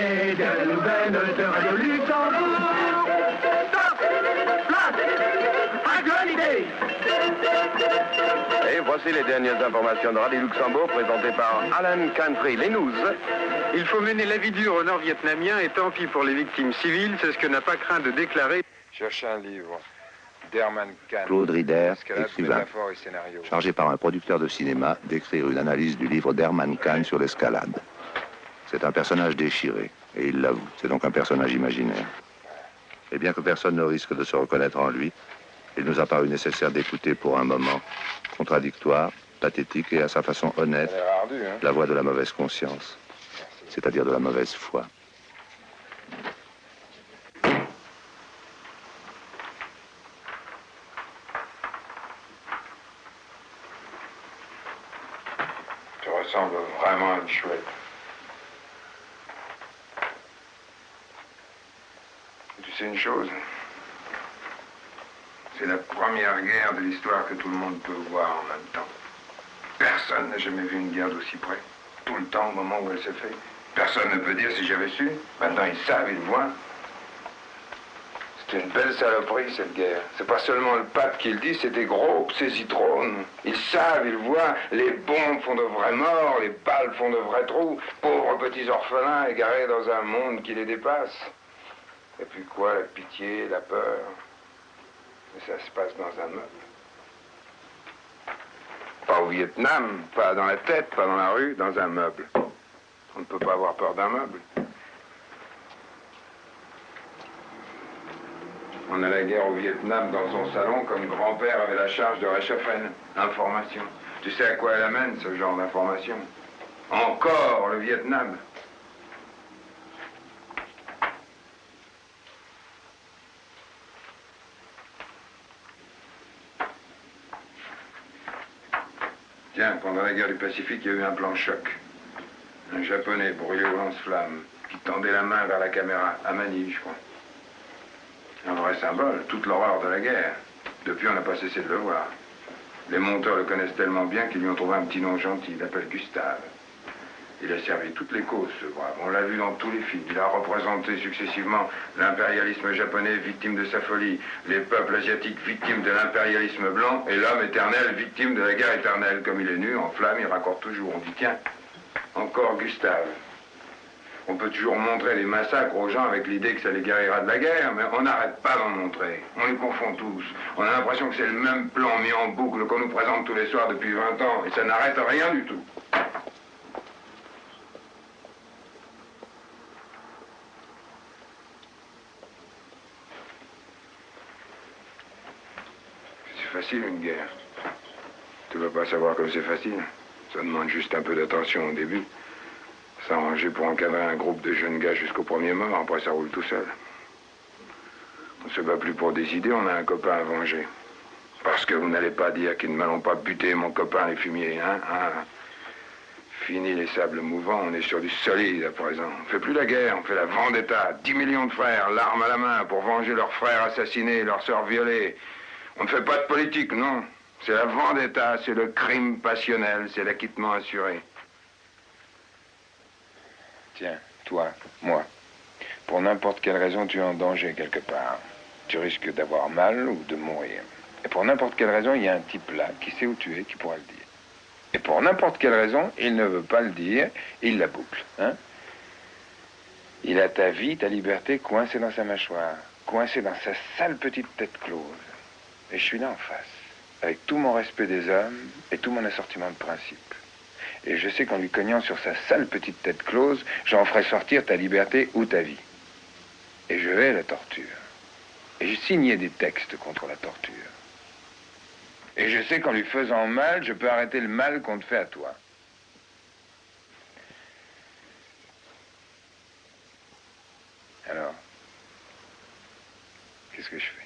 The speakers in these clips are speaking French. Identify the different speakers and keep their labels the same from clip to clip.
Speaker 1: les dernières nouvelles de Radio Luxembourg. Stop Place Actualité
Speaker 2: Et voici les dernières informations de Radio Luxembourg présentées par Alan Country, les news.
Speaker 3: Il faut mener la vie dure au nord-vietnamien et tant pis pour les victimes civiles, c'est ce que n'a pas craint de déclarer.
Speaker 4: Cherchez un livre d'Herman Kahn.
Speaker 5: Claude Rider, écrivain,
Speaker 4: métaphore et scénario.
Speaker 5: chargé par un producteur de cinéma d'écrire une analyse du livre d'Herman Kahn sur l'escalade. C'est un personnage déchiré, et il l'avoue, c'est donc un personnage imaginaire. Et bien que personne ne risque de se reconnaître en lui, il nous a paru nécessaire d'écouter pour un moment, contradictoire, pathétique et à sa façon honnête,
Speaker 4: hein
Speaker 5: la voix de la mauvaise conscience, c'est-à-dire de la mauvaise foi.
Speaker 4: Tu ressembles vraiment à une chouette. Sais une chose C'est la première guerre de l'histoire que tout le monde peut voir en même temps. Personne n'a jamais vu une guerre d'aussi près. Tout le temps au moment où elle s'est faite. Personne ne peut dire si j'avais su. Maintenant ils savent, ils voient. C'est une belle saloperie cette guerre. C'est pas seulement le pape qui le dit, c'est des gros, ces citrons. Ils savent, ils voient, les bombes font de vrais morts, les balles font de vrais trous. Pauvres petits orphelins égarés dans un monde qui les dépasse. Et puis quoi, la pitié, la peur ça se passe dans un meuble. Pas au Vietnam, pas dans la tête, pas dans la rue, dans un meuble. On ne peut pas avoir peur d'un meuble. On a la guerre au Vietnam dans son salon comme grand-père avait la charge de réchauffer Information. Tu sais à quoi elle amène ce genre d'information? Encore le Vietnam. Tiens, pendant la guerre du Pacifique, il y a eu un plan choc. Un japonais brûlé au lance-flamme qui tendait la main vers la caméra, à Manille, je crois. Un vrai symbole, toute l'horreur de la guerre. Depuis, on n'a pas cessé de le voir. Les monteurs le connaissent tellement bien qu'ils lui ont trouvé un petit nom gentil. Il l'appelle Gustave. Il a servi toutes les causes, ce brave. On l'a vu dans tous les films. Il a représenté successivement l'impérialisme japonais, victime de sa folie, les peuples asiatiques, victimes de l'impérialisme blanc, et l'homme éternel, victime de la guerre éternelle. Comme il est nu, en flamme, il raccorde toujours. On dit, tiens, encore Gustave. On peut toujours montrer les massacres aux gens avec l'idée que ça les guérira de la guerre, mais on n'arrête pas d'en montrer. On les confond tous. On a l'impression que c'est le même plan mis en boucle qu'on nous présente tous les soirs depuis 20 ans, et ça n'arrête rien du tout. C'est facile une guerre. Tu veux pas savoir comme c'est facile. Ça demande juste un peu d'attention au début. S'arranger pour encadrer un groupe de jeunes gars jusqu'au premier mort, après ça roule tout seul. On se bat plus pour des idées, on a un copain à venger. Parce que vous n'allez pas dire qu'ils ne m'allont pas buter mon copain les fumiers, hein, hein Fini les sables mouvants, on est sur du solide à présent. On fait plus la guerre, on fait la vendetta. 10 millions de frères, l'arme à la main, pour venger leurs frères assassinés, leurs sœurs violées. On ne fait pas de politique, non. C'est la vendetta, c'est le crime passionnel, c'est l'acquittement assuré. Tiens, toi, moi, pour n'importe quelle raison, tu es en danger quelque part. Tu risques d'avoir mal ou de mourir. Et pour n'importe quelle raison, il y a un type là qui sait où tu es, qui pourra le dire. Et pour n'importe quelle raison, il ne veut pas le dire, il la boucle. Hein? Il a ta vie, ta liberté coincée dans sa mâchoire, coincée dans sa sale petite tête close. Et je suis là en face, avec tout mon respect des hommes et tout mon assortiment de principes. Et je sais qu'en lui cognant sur sa sale petite tête close, j'en ferai sortir ta liberté ou ta vie. Et je vais la torture. Et j'ai signé des textes contre la torture. Et je sais qu'en lui faisant mal, je peux arrêter le mal qu'on te fait à toi. Alors, qu'est-ce que je fais?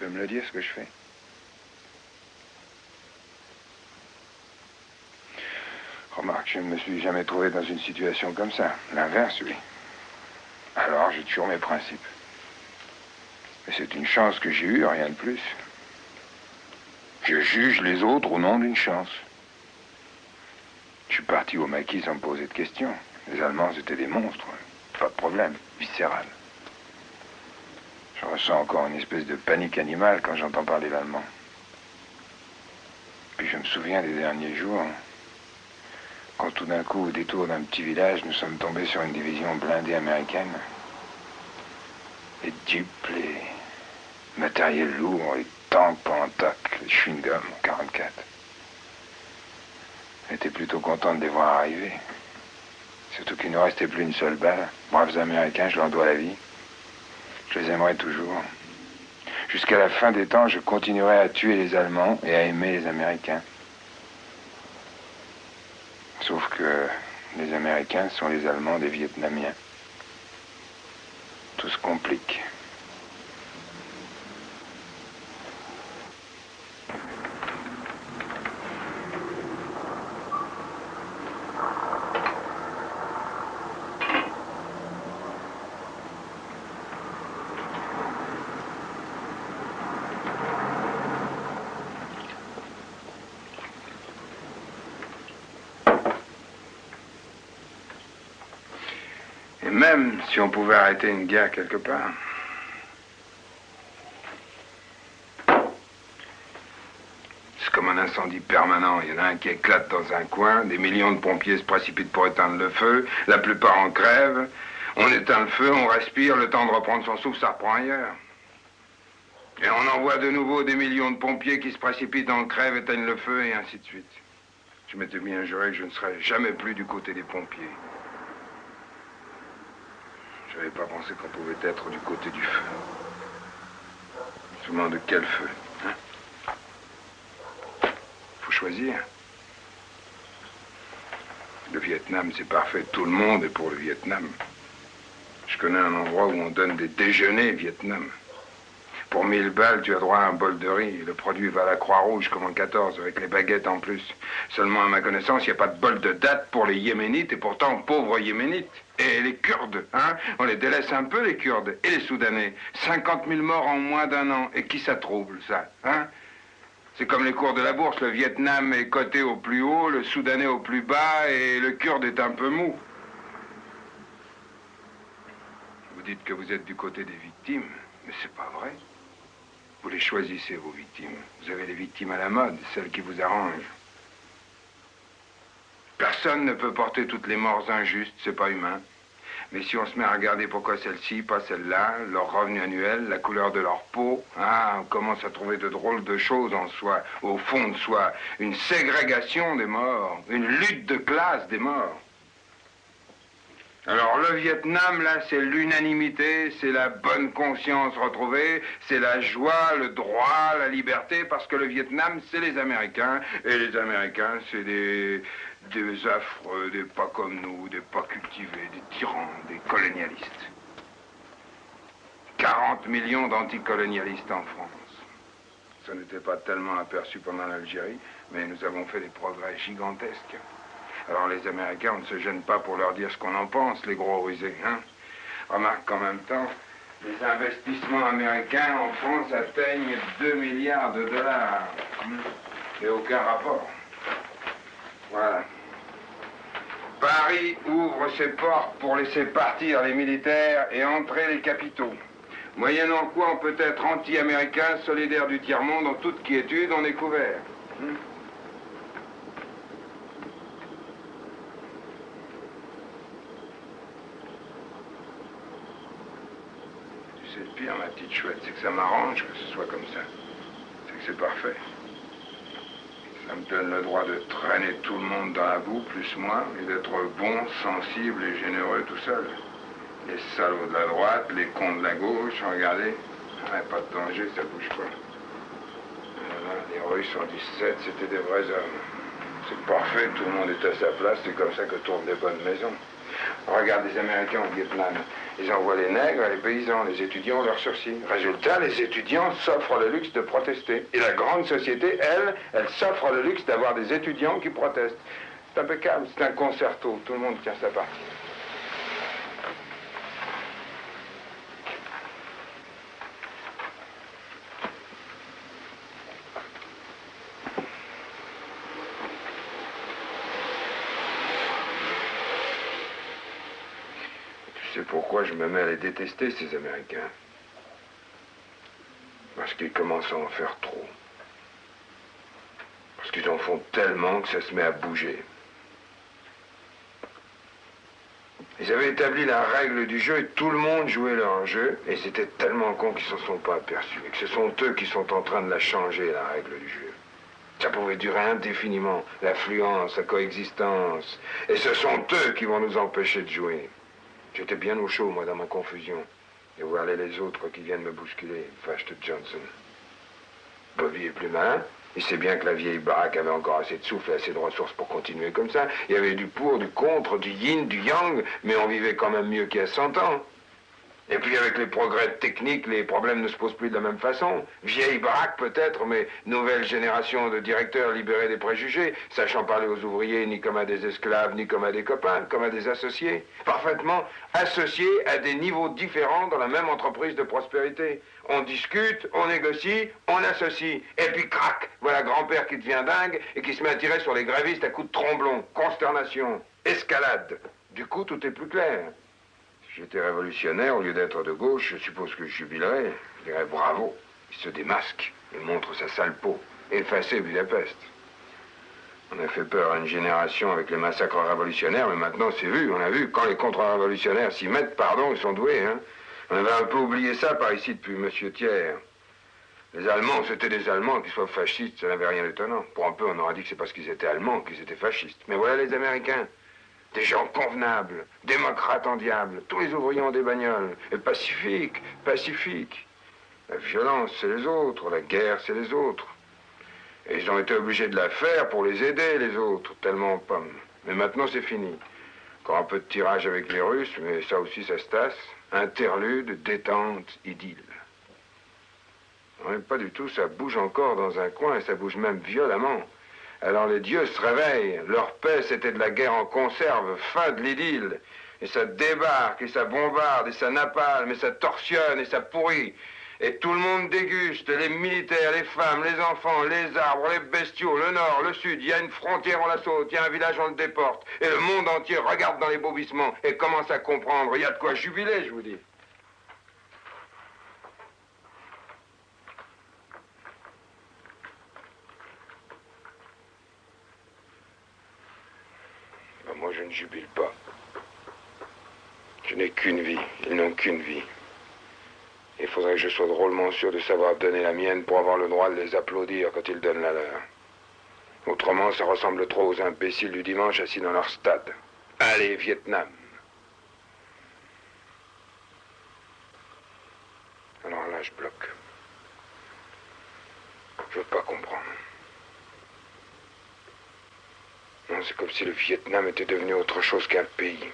Speaker 4: Peux me le dire ce que je fais Remarque, je ne me suis jamais trouvé dans une situation comme ça. L'inverse, oui. Alors, j'ai toujours mes principes. Mais c'est une chance que j'ai eue, rien de plus. Je juge les autres au nom d'une chance. Je suis parti au maquis sans me poser de questions. Les Allemands étaient des monstres. Pas de problème, viscéral. Je ressens encore une espèce de panique animale quand j'entends parler l'allemand. Puis je me souviens des derniers jours, quand tout d'un coup, au détour d'un petit village, nous sommes tombés sur une division blindée américaine. Les dupes, les matériels lourds, les tanks Pantac, les chewing-gums 44. J'étais plutôt content de les voir arriver. Surtout qu'il ne restait plus une seule balle. Braves Américains, je leur dois la vie. Je les aimerai toujours. Jusqu'à la fin des temps, je continuerai à tuer les Allemands et à aimer les Américains. Sauf que les Américains sont les Allemands des Vietnamiens. Tout se complique. Et même si on pouvait arrêter une guerre quelque part, c'est comme un incendie permanent. Il y en a un qui éclate dans un coin, des millions de pompiers se précipitent pour éteindre le feu, la plupart en crèvent. On éteint le feu, on respire, le temps de reprendre son souffle, ça reprend ailleurs. Et on envoie de nouveau des millions de pompiers qui se précipitent en crève, éteignent le feu, et ainsi de suite. Je m'étais bien juré que je ne serais jamais plus du côté des pompiers. Je n'avais pas pensé qu'on pouvait être du côté du feu. Seulement de quel feu hein? Faut choisir. Le Vietnam, c'est parfait. Tout le monde est pour le Vietnam. Je connais un endroit où on donne des déjeuners Vietnam. Pour 1000 balles, tu as droit à un bol de riz. Le produit va à la Croix-Rouge comme en 14, avec les baguettes en plus. Seulement, à ma connaissance, il n'y a pas de bol de date pour les Yéménites, et pourtant, pauvres Yéménites. Et les Kurdes, hein On les délaisse un peu, les Kurdes. Et les Soudanais. 50 000 morts en moins d'un an. Et qui ça trouble, ça Hein? C'est comme les cours de la bourse. Le Vietnam est coté au plus haut, le Soudanais au plus bas, et le Kurde est un peu mou. Vous dites que vous êtes du côté des victimes, mais c'est pas vrai. Vous les choisissez, vos victimes. Vous avez les victimes à la mode, celles qui vous arrangent. Personne ne peut porter toutes les morts injustes, c'est pas humain. Mais si on se met à regarder pourquoi celle-ci, pas celle-là, leur revenu annuel, la couleur de leur peau, ah, on commence à trouver de drôles de choses en soi, au fond de soi. Une ségrégation des morts, une lutte de classe des morts. Alors le Vietnam, là, c'est l'unanimité, c'est la bonne conscience retrouvée, c'est la joie, le droit, la liberté, parce que le Vietnam, c'est les Américains, et les Américains, c'est des, des affreux, des pas comme nous, des pas cultivés, des tyrans, des colonialistes. 40 millions d'anticolonialistes en France. Ça n'était pas tellement aperçu pendant l'Algérie, mais nous avons fait des progrès gigantesques. Alors les Américains, on ne se gêne pas pour leur dire ce qu'on en pense, les gros rusés. Hein Remarque qu'en même temps, les investissements américains en France atteignent 2 milliards de dollars. Et aucun rapport. Voilà. Paris ouvre ses portes pour laisser partir les militaires et entrer les capitaux. Moyennant quoi on peut être anti-américain, solidaire du tiers-monde, en toute quiétude, on est couvert. Hmm C'est le pire, ma petite chouette, c'est que ça m'arrange que ce soit comme ça. C'est que c'est parfait. Ça me donne le droit de traîner tout le monde dans la boue, plus moi, et d'être bon, sensible et généreux tout seul. Les salauds de la droite, les cons de la gauche, regardez. Ah, pas de danger, ça bouge pas. Les Russes en 17, c'était des vrais hommes. C'est parfait, tout le monde est à sa place, c'est comme ça que tournent les bonnes maisons. Regarde les Américains au Vietnam. Ils envoient les nègres, les paysans, les étudiants leurs sursis. Résultat, les étudiants s'offrent le luxe de protester. Et la grande société, elle, elle s'offre le luxe d'avoir des étudiants qui protestent. C'est impeccable, c'est un concerto. Tout le monde tient sa partie. Sais pourquoi je me mets à les détester, ces Américains. Parce qu'ils commencent à en faire trop. Parce qu'ils en font tellement que ça se met à bouger. Ils avaient établi la règle du jeu et tout le monde jouait leur jeu. Et c'était tellement con qu'ils ne s'en sont pas aperçus. Et que ce sont eux qui sont en train de la changer, la règle du jeu. Ça pouvait durer indéfiniment, l'affluence, la coexistence. Et ce sont eux qui vont nous empêcher de jouer. J'étais bien au chaud, moi, dans ma confusion. Et voir les autres qui viennent me bousculer. Fast Johnson? Bobby est plus malin. Il sait bien que la vieille baraque avait encore assez de souffle et assez de ressources pour continuer comme ça. Il y avait du pour, du contre, du yin, du yang, mais on vivait quand même mieux qu'il y a 100 ans. Et puis avec les progrès techniques, les problèmes ne se posent plus de la même façon. Vieille baraque peut-être, mais nouvelle génération de directeurs libérés des préjugés, sachant parler aux ouvriers ni comme à des esclaves, ni comme à des copains, comme à des associés. Parfaitement associés à des niveaux différents dans la même entreprise de prospérité. On discute, on négocie, on associe. Et puis crac, voilà grand-père qui devient dingue et qui se met à tirer sur les grévistes à coups de tromblon. Consternation, escalade. Du coup, tout est plus clair. J'étais révolutionnaire, au lieu d'être de gauche, je suppose que je jubilerais. Je dirais bravo. Il se démasque et montre sa sale peau. Effacé Budapest. On a fait peur à une génération avec les massacres révolutionnaires, mais maintenant c'est vu, on a vu. Quand les contre-révolutionnaires s'y mettent, pardon, ils sont doués. Hein. On avait un peu oublié ça par ici depuis Monsieur Thiers. Les Allemands, c'était des Allemands, qu'ils soient fascistes, ça n'avait rien d'étonnant. Pour un peu, on aurait dit que c'est parce qu'ils étaient Allemands qu'ils étaient fascistes. Mais voilà les Américains. Des gens convenables, démocrates en diable, tous les ouvriers ont des bagnoles, et pacifiques, pacifiques. La violence, c'est les autres, la guerre, c'est les autres. Et ils ont été obligés de la faire pour les aider, les autres, tellement pommes. Mais maintenant, c'est fini. Encore un peu de tirage avec les Russes, mais ça aussi, ça se tasse. Interlude, détente, idylle. Non, pas du tout, ça bouge encore dans un coin, et ça bouge même violemment. Alors les dieux se réveillent. Leur paix, c'était de la guerre en conserve, fin de l'idylle. Et ça débarque, et ça bombarde, et ça napalme, et ça torsionne, et ça pourrit. Et tout le monde déguste, les militaires, les femmes, les enfants, les arbres, les bestiaux, le nord, le sud. Il y a une frontière, on la saute, il y a un village, on le déporte. Et le monde entier regarde dans les bobissements et commence à comprendre. Il y a de quoi jubiler, je vous dis. Ne jubile pas. Je n'ai qu'une vie. Ils n'ont qu'une vie. Il faudrait que je sois drôlement sûr de savoir donner la mienne pour avoir le droit de les applaudir quand ils donnent la leur. Autrement, ça ressemble trop aux imbéciles du dimanche assis dans leur stade. Allez, Vietnam. Alors là, je bloque. Je veux pas comprendre. Non, c'est comme si le Vietnam était devenu autre chose qu'un pays.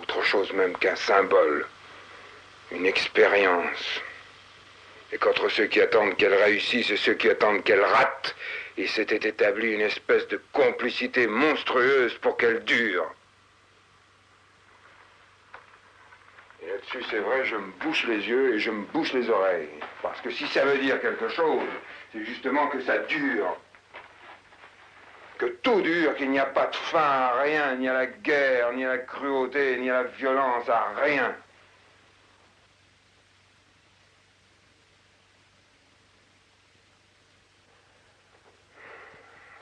Speaker 4: Autre chose même qu'un symbole. Une expérience. Et qu'entre ceux qui attendent qu'elle réussisse et ceux qui attendent qu'elle rate, il s'était établi une espèce de complicité monstrueuse pour qu'elle dure. Et là-dessus, c'est vrai, je me bouche les yeux et je me bouche les oreilles. Parce que si ça veut dire quelque chose, c'est justement que ça dure. Que tout dure, qu'il n'y a pas de fin à rien, ni à la guerre, ni à la cruauté, ni à la violence, à rien.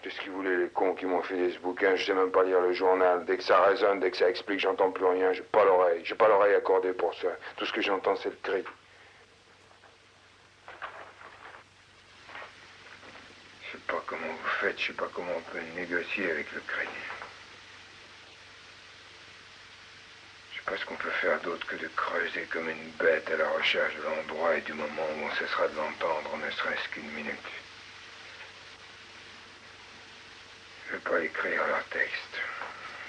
Speaker 4: Qu'est-ce qu'ils voulaient, les cons qui m'ont filé ce bouquin? Je sais même pas lire le journal. Dès que ça résonne, dès que ça explique, j'entends plus rien. J'ai pas l'oreille. J'ai pas l'oreille accordée pour ça. Tout ce que j'entends, c'est le cri. Je sais pas je sais pas comment on peut négocier avec le. Je sais pas ce qu'on peut faire d'autre que de creuser comme une bête à la recherche de l'endroit et du moment où on cessera de l'entendre, ne serait-ce qu'une minute. Je ne veux pas écrire leur texte.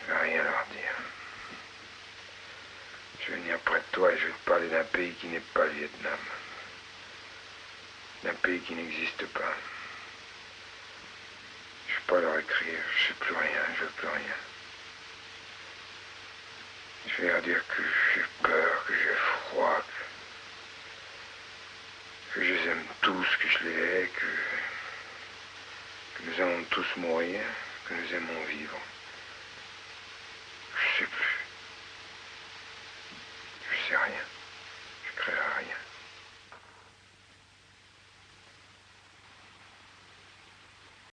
Speaker 4: Je ne vais rien leur dire. Je vais venir près de toi et je vais te parler d'un pays qui n'est pas le Vietnam. D'un pays qui n'existe pas. Pas leur écrire. Je sais plus rien. Je veux plus rien. Je vais leur dire que j'ai peur, que j'ai froid, que, que je les aime tous, que je les hais, que, que nous allons tous mourir que nous aimons.